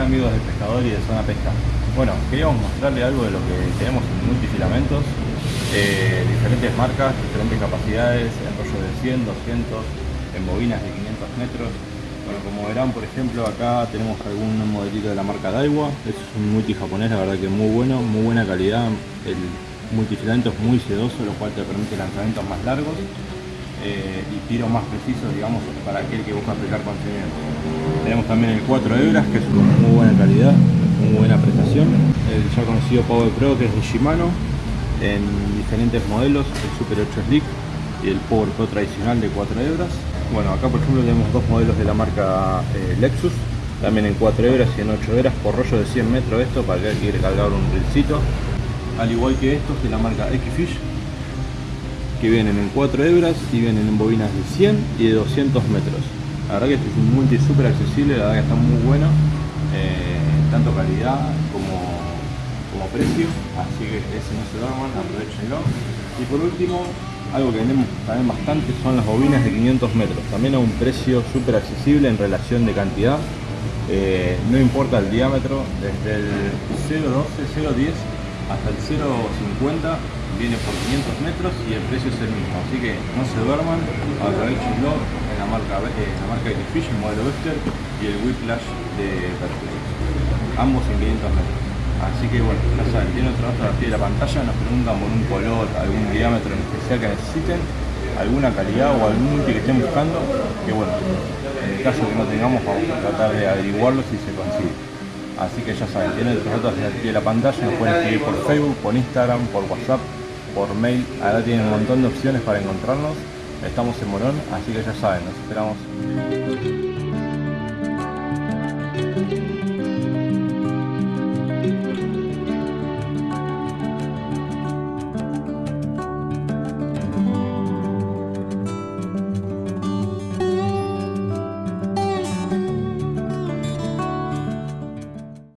Amigos de Pescador y de Zona Pesca. Bueno, queríamos mostrarle algo de lo que tenemos en multifilamentos, eh, diferentes marcas, diferentes capacidades, en rollo de 100, 200, en bobinas de 500 metros. Bueno, como verán, por ejemplo, acá tenemos algún modelito de la marca Daiwa. Es un multi japonés, la verdad que muy bueno, muy buena calidad. El multifilamento es muy sedoso, lo cual te permite lanzamientos más largos eh, y tiros más precisos, digamos, para aquel que busca aplicar contenido. Tenemos también el 4 hebras, que es con muy buena calidad, muy buena prestación. El ya conocido Power Pro, que es de Shimano, en diferentes modelos, el Super 8 Slick y el Power Pro tradicional de 4 hebras. Bueno, acá por ejemplo tenemos dos modelos de la marca eh, Lexus, también en 4 hebras y en 8 hebras, por rollo de 100 metros esto, para que quiere cargar un rilcito. Al igual que estos de la marca X-Fish, que vienen en 4 hebras y vienen en bobinas de 100 y de 200 metros. La verdad que este es un multi súper accesible, la verdad que está muy bueno, eh, tanto calidad como, como precio, así que ese no se duerman, aprovechenlo. Y por último, algo que vendemos también bastante son las bobinas de 500 metros, también a un precio súper accesible en relación de cantidad, eh, no importa el diámetro, desde el 0.12, 0.10 hasta el 0.50 viene por 500 metros y el precio es el mismo, así que no se duerman, aprovechenlo en la marca, eh, la marca de Fish, el modelo Wester y el Whiplash de Perflex, ambos en 500 metros. Así que bueno, ya saben, tiene otro dato aquí de la pantalla, nos preguntan por un color, algún diámetro en especial que necesiten, alguna calidad o algún multi que estén buscando, que bueno, en el caso que no tengamos vamos a tratar de averiguarlo si se consigue. Así que ya saben, tienen los datos aquí de la pantalla, nos pueden escribir por Facebook, por Instagram, por WhatsApp, por mail. Ahora tienen un montón de opciones para encontrarnos. Estamos en Morón, así que ya saben, nos esperamos.